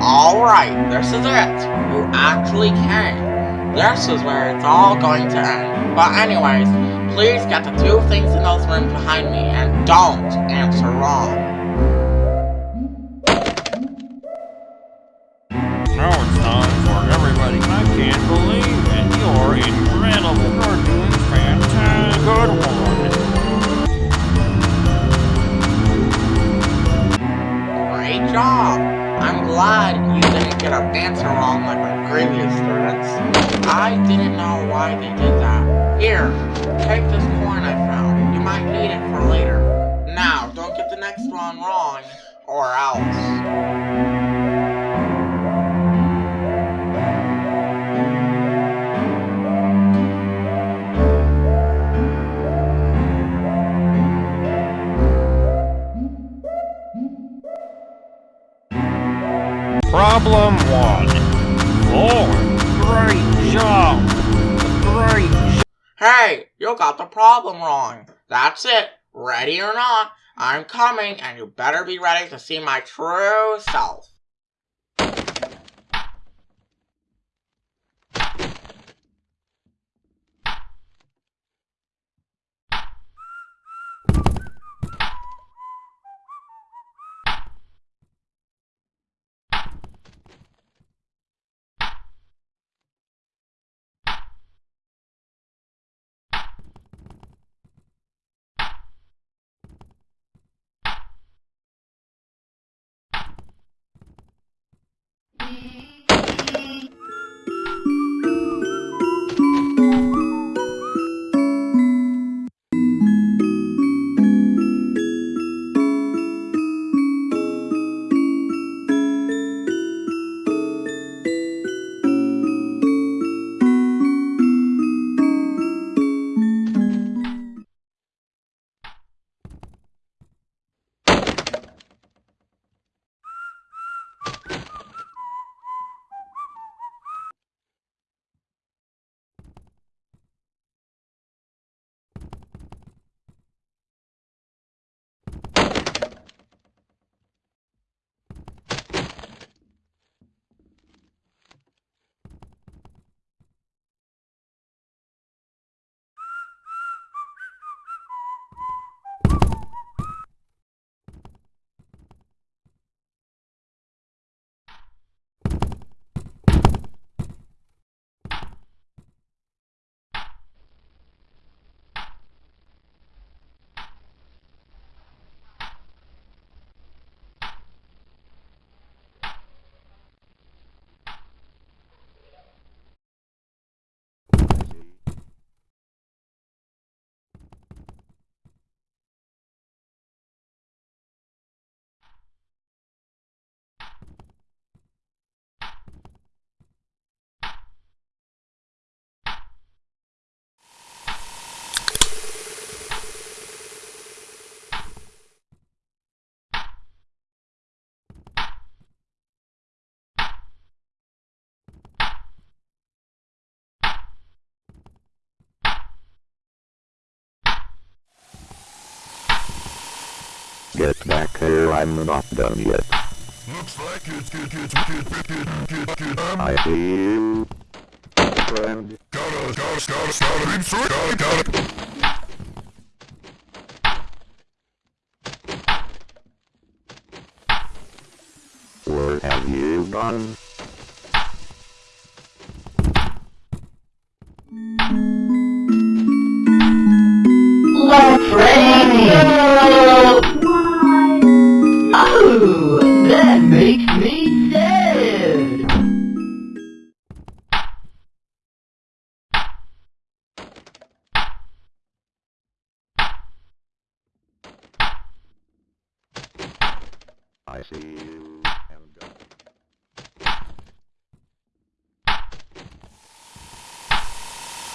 Alright, this is it. You actually came. This is where it's all going to end. But anyways, please get the two things in those rooms behind me and don't answer wrong. Now it's time for everybody. I can't believe it. You're incredible. You're doing fantastic. Good one. I'm glad you didn't get a answer wrong like my previous students. I didn't know why they did that. Here, take this coin I found. You might need it for later. Now, don't get the next one wrong, or else. Problem one. Four. Great job. Great job. Hey, you got the problem wrong. That's it. Ready or not, I'm coming and you better be ready to see my true self. Get back here, I'm not done yet. Looks like it's good, good, good, good, good, good, good. Um, I see you, friend. gotta, gotta, gotta, gotta, it. Gotta, gotta. Where have you gone?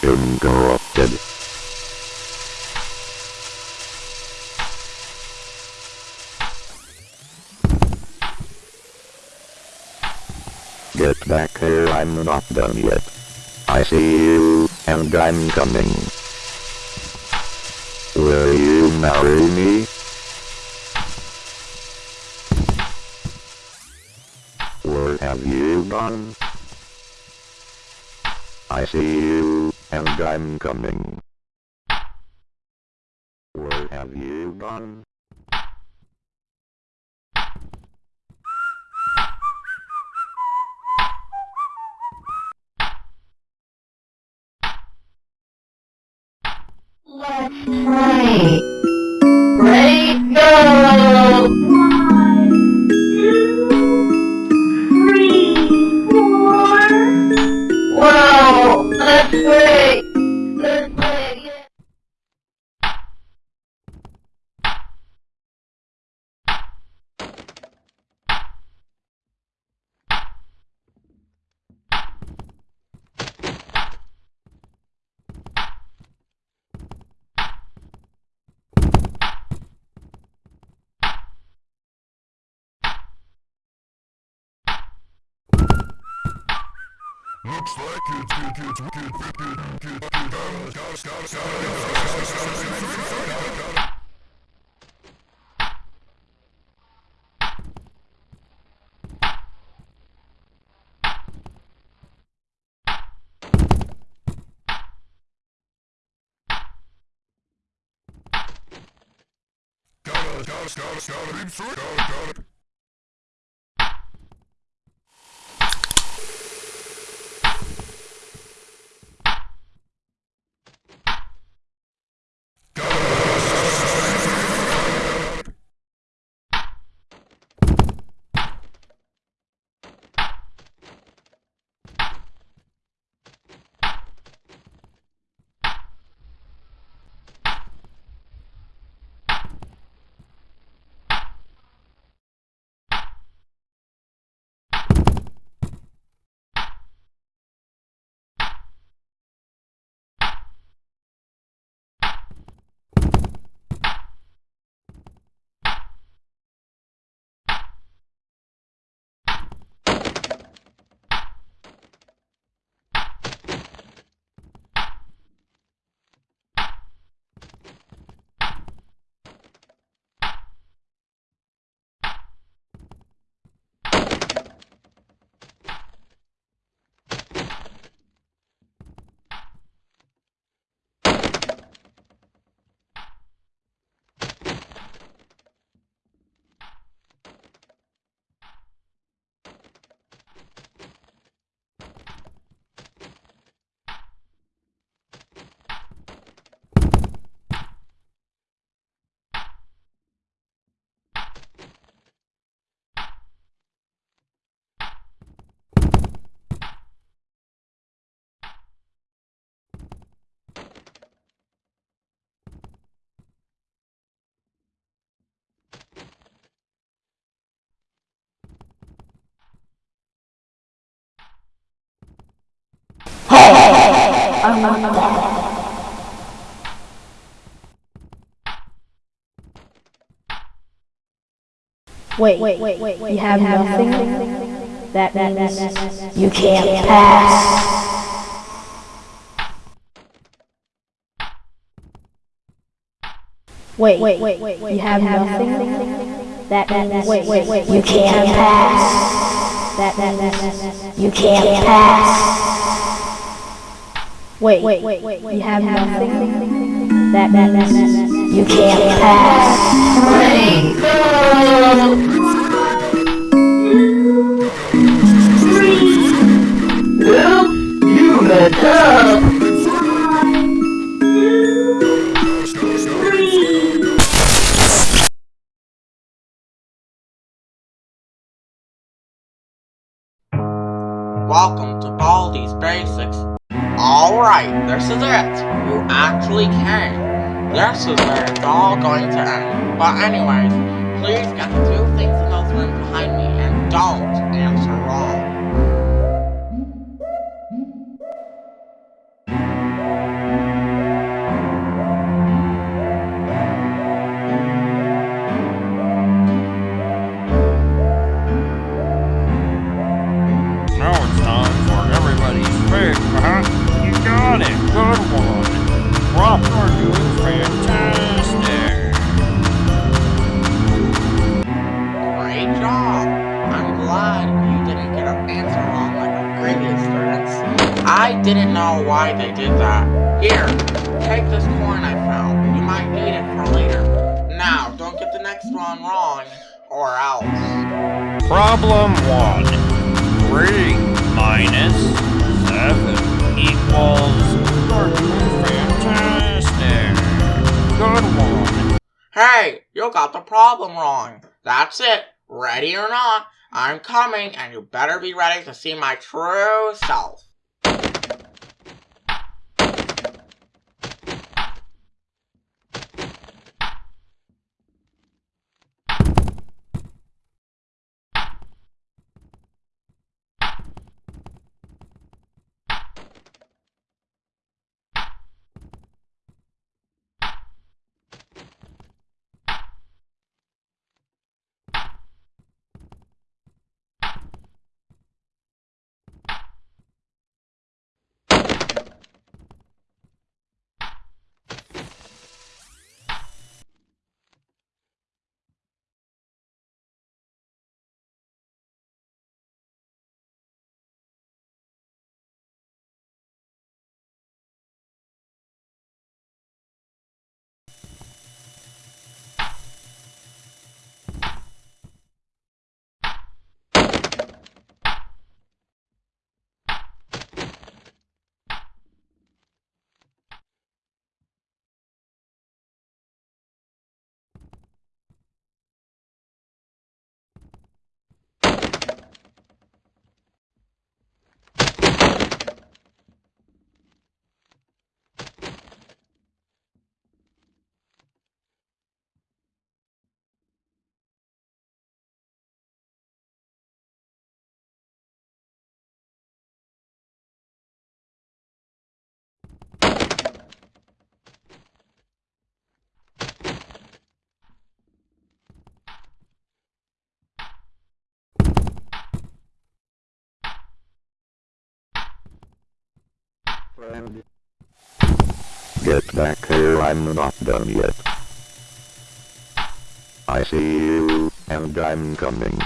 Interrupted. Get back here, I'm not done yet. I see you, and I'm coming. Will you marry me? Where Where have you gone? I see you, and I'm coming. Where have you gone? Looks like it's good, good, good, good, good, good. Gotta, gotta, gotta, gotta, gotta, gotta. Gotta, gotta, gotta, gotta, beam through it. Gotta, gotta. Wait, wait, wait, wait, you have nothing? That means you can't pass. Wait, wait, wait, wait, you have nothing? That means wait, wait, wait, you can't pass. That means you can't pass. Wait, wait, wait, wait, you have nothing? That means you can't pass. Ready, go! Oops, you messed up! Welcome to Baldi's Basics. Alright, this is it. You actually came. This is where it's all going to end. But anyways, please get the two things in those rooms behind me and don't answer wrong. Why they did that. Here, take this coin I found. You might need it for later. Now, don't get the next one wrong, or else. Problem one. Three minus seven equals you're doing fantastic. Good one. Hey, you got the problem wrong. That's it. Ready or not, I'm coming, and you better be ready to see my true self. Friend. Get back here, I'm not done yet. I see you, and I'm coming.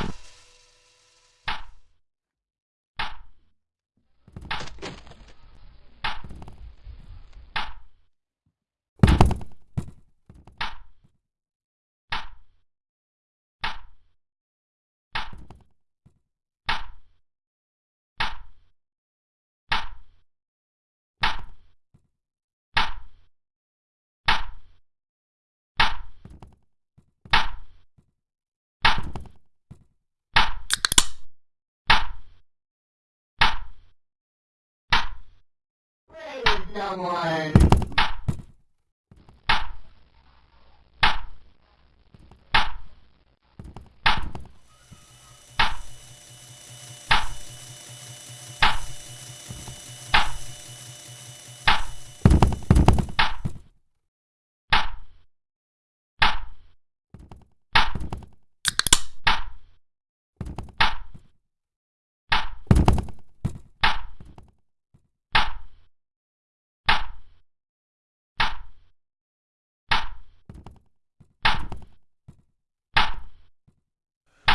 Someone.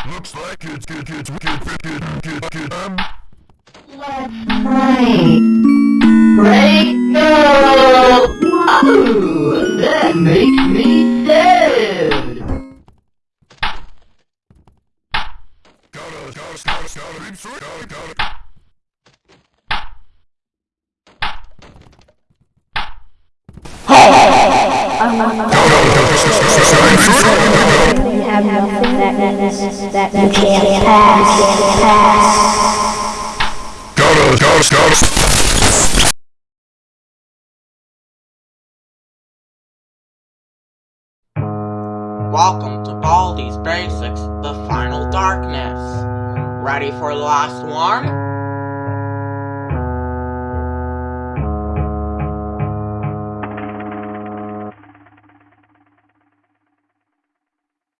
Looks like it's good, it's wicked, wicked, wicked, wicked, um. Let's play. Ready, go! Wahoo! That makes me gotta, gotta. Welcome to Baldi's Basics, the Final Darkness. Ready for the last one?